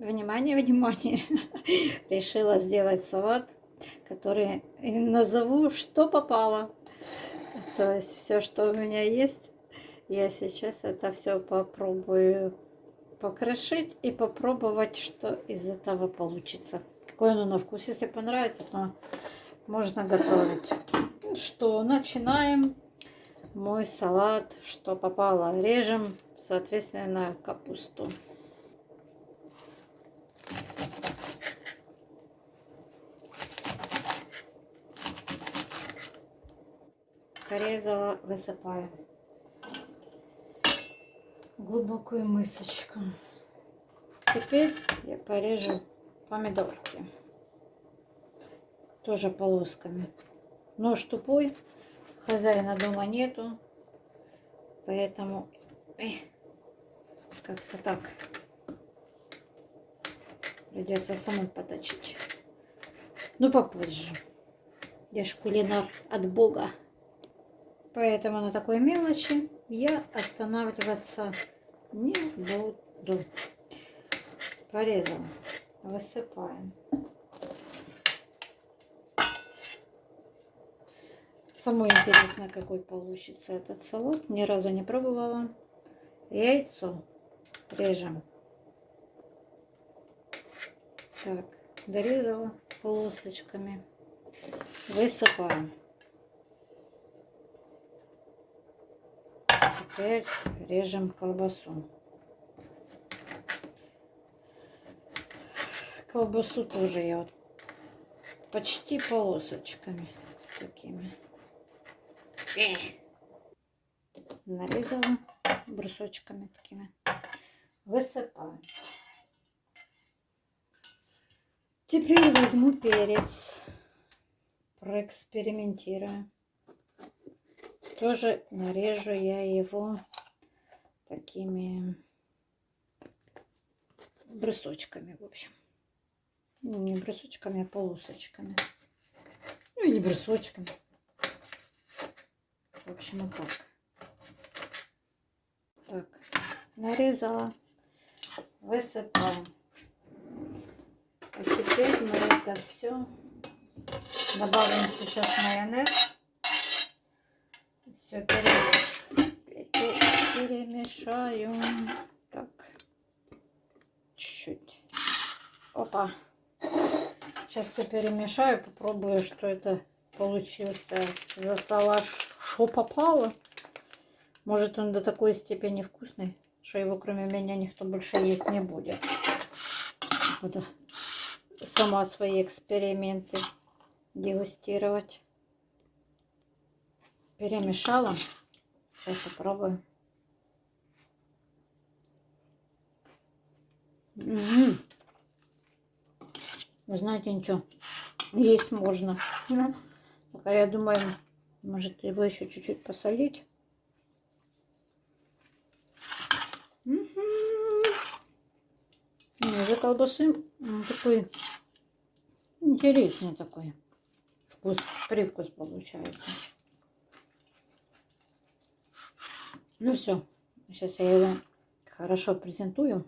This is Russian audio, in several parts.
Внимание, внимание! Решила сделать салат, который назову «Что попало». То есть все, что у меня есть, я сейчас это все попробую покрошить и попробовать, что из этого получится. Какое оно на вкус. Если понравится, то можно готовить. Что, начинаем мой салат, что попало. Режем, соответственно, капусту. Порезала, высыпаю глубокую мысочку. Теперь я порежу помидорки. Тоже полосками. Нож тупой, хозяина дома нету, поэтому как-то так придется самой поточить. Ну попозже. Я ж кулинар от Бога. Поэтому на такой мелочи я останавливаться не буду. Порезал. Высыпаем. Самое интересное, какой получится этот салат. Ни разу не пробовала. Яйцо режем. Так, дорезала полосочками. Высыпаем. Теперь режем колбасу. Колбасу тоже я вот почти полосочками такими. Нарезала брусочками такими. Высыпаем. Теперь возьму перец. Проэкспериментирую. Тоже нарежу я его такими брусочками, в общем. Ну, не брусочками, а полосочками. Ну, или брусочками. В общем, вот так. Так, нарезала, высыпаем. А теперь мы это все добавим сейчас майонез. Все перемешаю. Так, чуть-чуть. Опа. Сейчас все перемешаю, попробую, что это получился за салат, что попало. Может он до такой степени вкусный, что его кроме меня никто больше есть не будет. Буду сама свои эксперименты дегустировать перемешала. Сейчас попробую. Угу. Вы знаете, ничего. Есть можно. Ну, пока я думаю, может его еще чуть-чуть посолить. Угу. За колбасы такой интересный такой вкус, привкус получается. Ну все, сейчас я его хорошо презентую.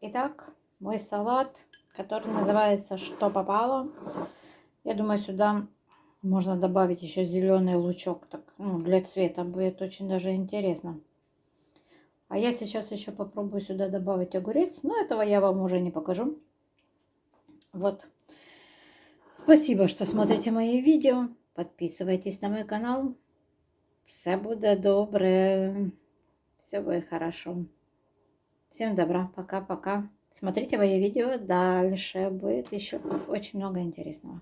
Итак, мой салат, который называется «Что попало?». Я думаю, сюда можно добавить еще зеленый лучок. Так, ну, для цвета будет очень даже интересно. А я сейчас еще попробую сюда добавить огурец. Но этого я вам уже не покажу. Вот. Спасибо, что смотрите мои видео. Подписывайтесь на мой канал. Все буде добре. Все будет хорошо. Всем добра. Пока-пока. Смотрите мои видео. Дальше будет еще очень много интересного.